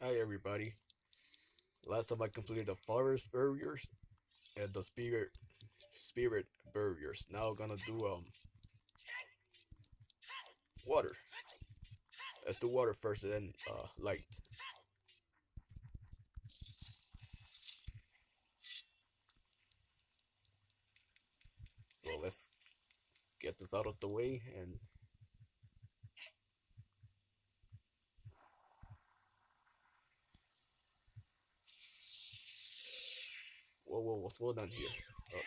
Hi everybody. Last time I completed the forest barriers and the spirit spirit barriers. Now I'm gonna do um water. Let's do water first and then uh light. So let's get this out of the way and whoa whoa what's going on here? Oh,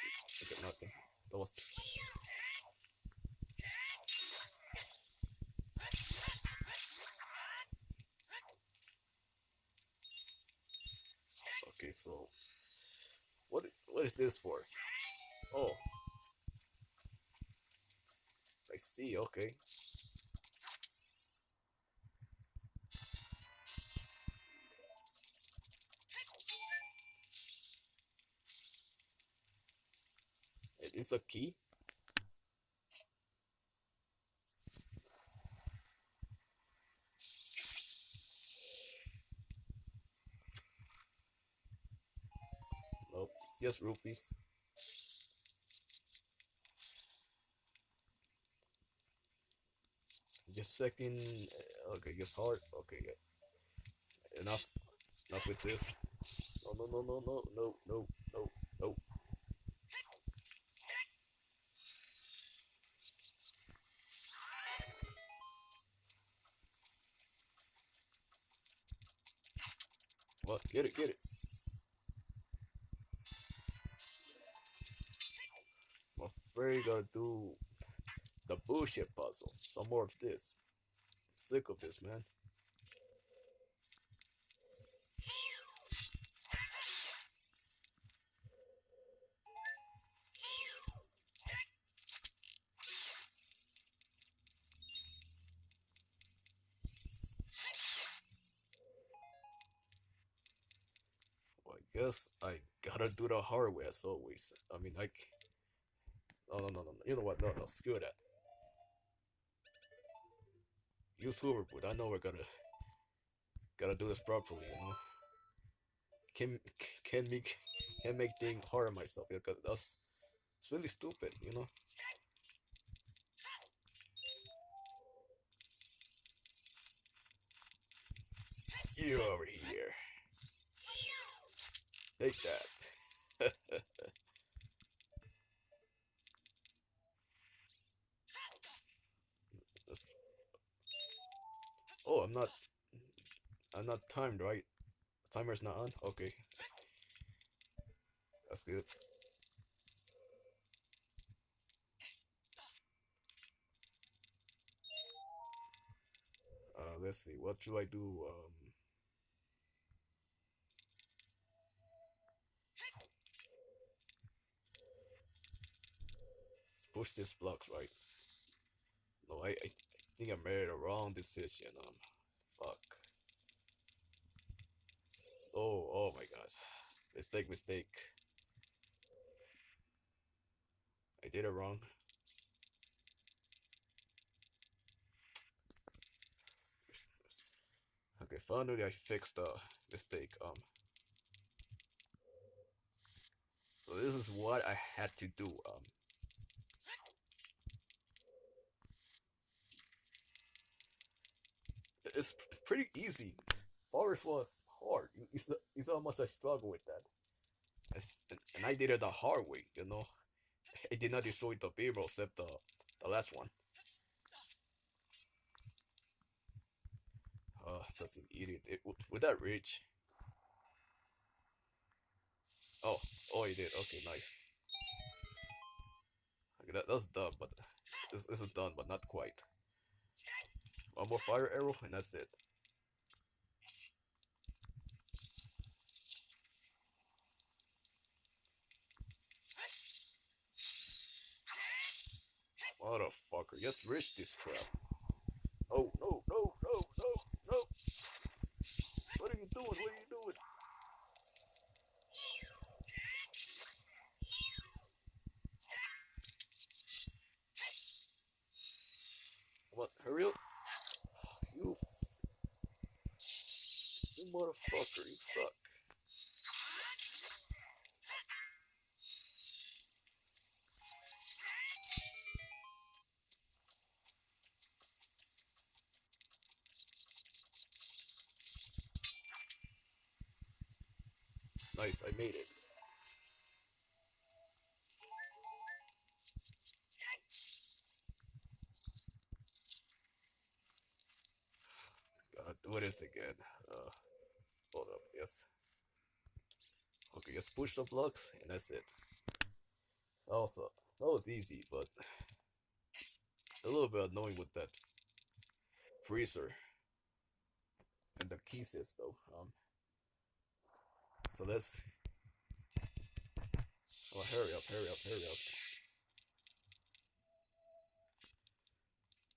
okay, nothing. That was okay. So what what is this for? Oh, I see. Okay. isso key. Oh, nope, just rupees. Just second. Okay, just hard. Okay, yeah. Enough. Enough with this. No, no, no, no, no, no, no. Get it, get it. I'm afraid gotta do the bullshit puzzle. Some more of this. I'm sick of this, man. Guess I gotta do the hard way as always. I mean, like, no, no, no, no. You know what? No, no, screw that. Use hoverboard. I know we're gonna gotta do this properly. You know, can can make can make things hard myself because that's it's really stupid. You know. You over here. Take that. oh, I'm not. I'm not timed, right? Timer's not on. Okay, that's good. Uh, let's see. What should I do? Um, let's push this blocks right. No, I, I think I made a wrong decision. Um, fuck. Oh, oh my gosh. Mistake, mistake. I did it wrong. Okay, finally I fixed the mistake. Um, so this is what I had to do. Um, it's pretty easy. Forest was hard. You, saw, you saw how much I struggled with that. It's- and I did it the hard way, you know. I did not destroy the barrel except the, the last one. Oh, such an idiot. It, would that reach? Oh, oh, he did. Okay, nice. Okay, that, that's done, but this, this is done, but not quite. One more fire arrow, and that's it. Motherfucker, just reach this crap. Motherfucker, you suck. Nice, I made it. Gotta do this again. Uh, hold up, yes. Okay, just push the blocks and that's it. Also, that was easy, but a little bit annoying with that freezer and the keys though. Um, so let's. Oh, hurry up, hurry up, hurry up.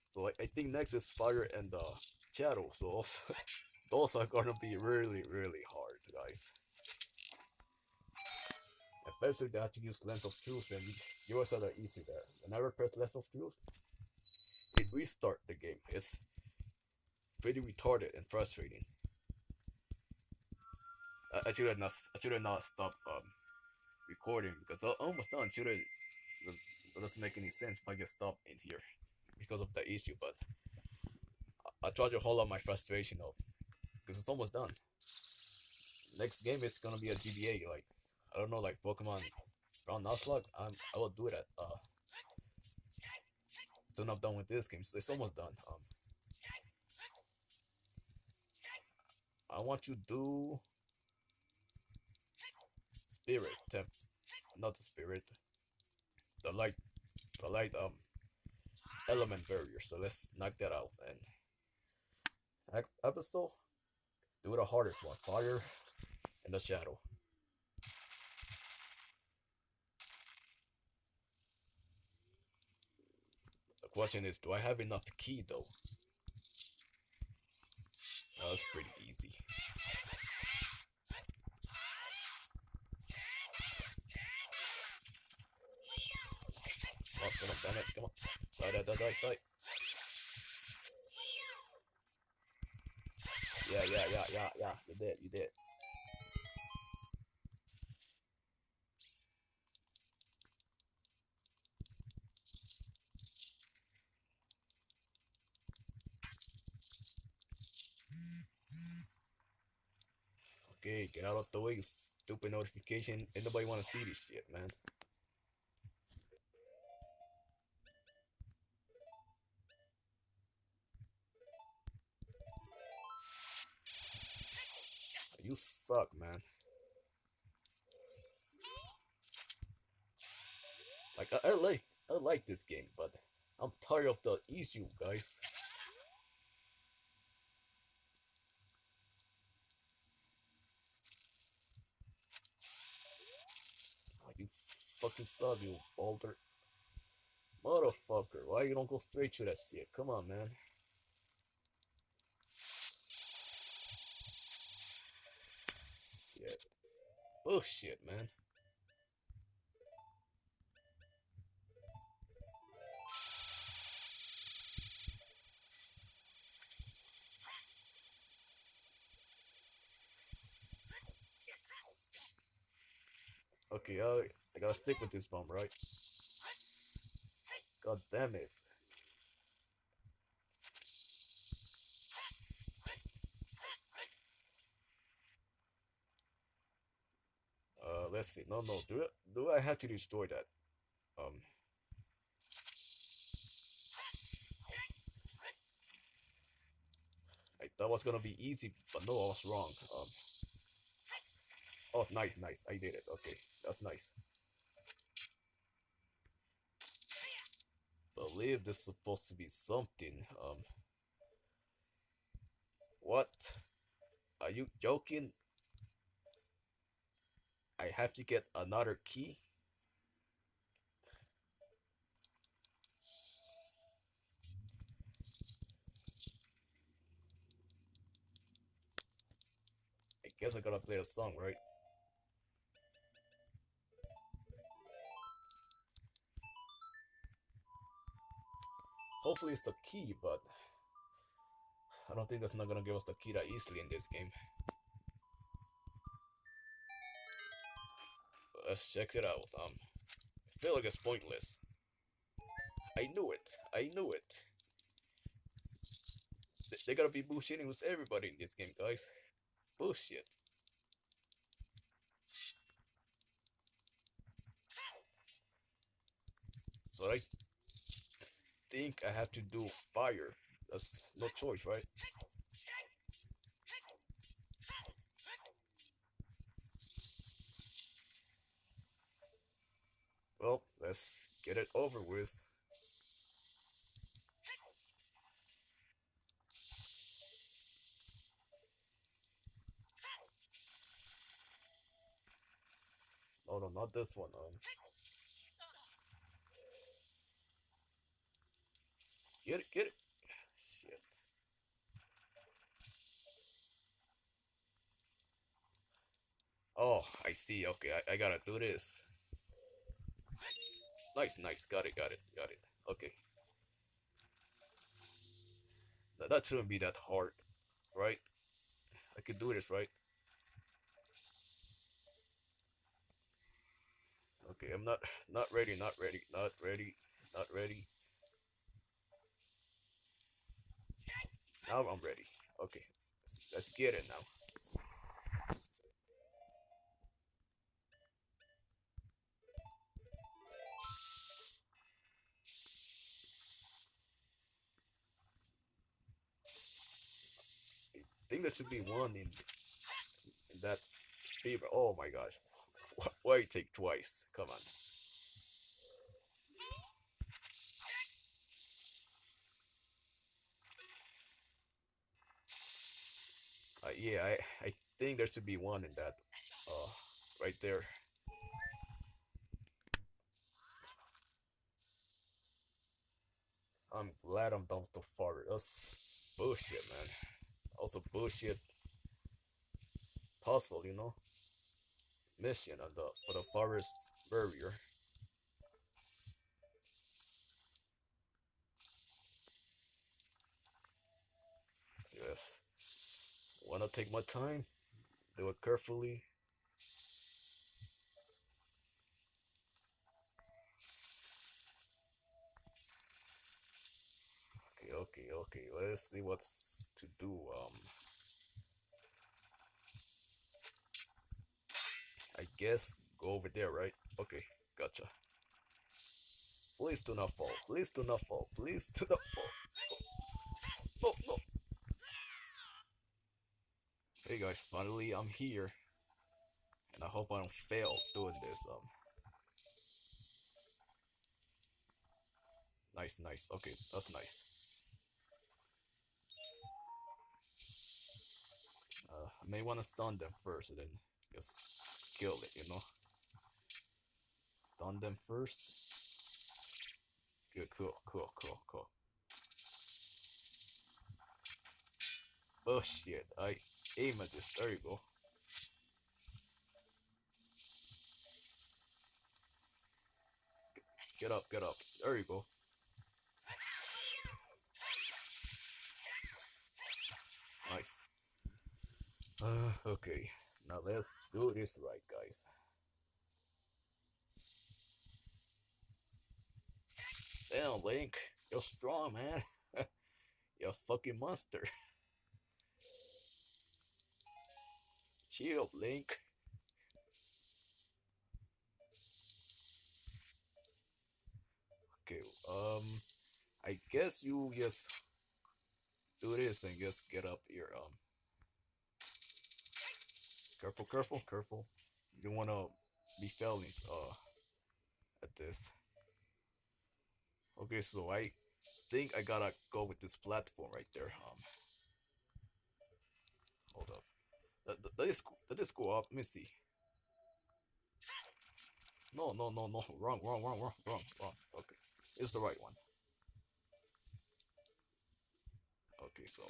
So I, I think next is fire and uh, shadow. So those are gonna be really, really hard, guys. Especially have to use Lens of Truth and yours are easy there. Whenever press Lens of Truth, it restart the game. It's pretty retarded and frustrating. I, should have not. I should have not stopped um, recording because I almost done. Should have, doesn't make any sense if I get stopped in here because of the issue. But I, I try to hold on my frustration though, because it's almost done. Next game is gonna be a GBA. Like I don't know, like Pokemon Brown Nuzlocke. I'm. I will do it at. Uh, soon I'm done with this game. So it's almost done. Um. I want you to do spirit temp not the spirit the light the light um element barrier so let's knock that out and episode do the hardest one fire and the shadow the question is do i have enough key though that was pretty easy oh, come on, damn it, come on. Die, die, die, die, die. Yeah, yeah, yeah, yeah, yeah. You did, you did. Okay, get out of the way, stupid notification. Ain't nobody wanna see this shit, man. You suck, man. Like I, I like I like this game, but I'm tired of the issue, guys. Oh, you fucking suck, you boulder. Motherfucker, why you don't go straight to that shit? Come on, man. Shit. Oh, Bullshit, man. Okay, I, I gotta stick with this bomb, right? God damn it. Uh, let's see. No, no. Do. Do I have to destroy that? Um. I thought was gonna be easy, but no, I was wrong. Um. Oh, nice, nice. I did it. Okay, that's nice. Believe this is supposed to be something. Um. What? Are you joking? I have to get another key. I guess I gotta play a song, right? Hopefully it's the key, but I don't think that's not gonna give us the key that easily in this game. Let's check it out. Um, I feel like it's pointless. I knew it. I knew it. They, they gotta be bullshitting with everybody in this game, guys. Bullshit. So I think I have to do fire. That's no choice, right? Well, let's get it over with. Oh no, not this one. Um, get it, get it. Shit. Oh, I see. Okay, I, I gotta do this. Nice, nice. Got it, got it, got it. Okay. That, that shouldn't be that hard, right? I could do this, right? Okay, I'm not not ready, not ready, not ready, not ready. Now I'm ready. Okay, let's, let's get it now. Should be one in, that paper. Oh my gosh. Wh- Why take twice? Come on. Uh, yeah, I, I think there should be one in that. Uh, right there. I'm glad I'm with the fart. That's bullshit, man. Also bullshit puzzle, you know? Mission on the for the forest barrier. Yes. Wanna take my time? Do it carefully. Okay, okay. Let's see what's to do. Um, I guess go over there, right? Okay, gotcha. Please do not fall. Please do not fall. Please do not fall. No, no. Hey guys, finally I'm here. And I hope I don't fail doing this. Um. Nice, nice. Okay, that's nice. I may want to stun them first, and then just kill it. You know. Stun them first. Good, cool, cool, cool, cool. Oh shit! I aim at this. There you go. Get up, get up. There you go. Nice. Uh, okay. Now let's do this right, guys. Damn, Link. You're strong, man. You're a fucking monster. Chill, Link. Okay, um, I guess you just do this and just get up here. Um, careful, careful, careful. You don't wanna be failing uh at this. Okay, so I think I gotta go with this platform right there. Um, hold up. Let, let, this go up. Let me see. No, no, no, no. Wrong, wrong, wrong, wrong, wrong, wrong. Okay, it's the right one. Okay, so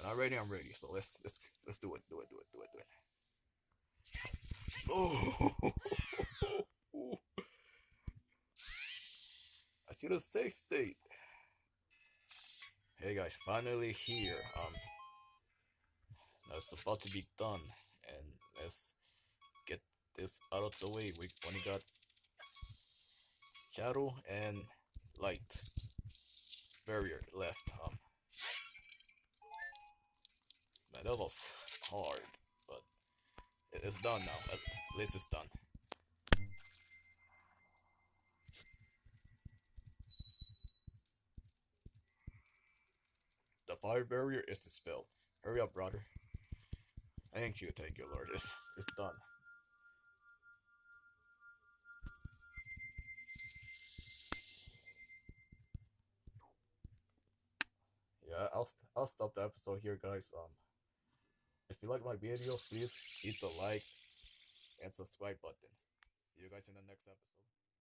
when I'm ready, I'm ready. So let's let's let's do it, do it, do it, do it, do it. Oh, I should have safe state. Hey guys, finally here. Um, that's about to be done, and let's get this out of the way, we only got shadow and light barrier left. Um, that was hard, but it's done now. At least it's done. The fire barrier is dispelled. Hurry up, brother. Thank you, thank you, Lord. It's, it's done. Yeah, I'll I'll stop the episode here, guys. Um, if you like my video, please hit the like and subscribe button. See you guys in the next episode.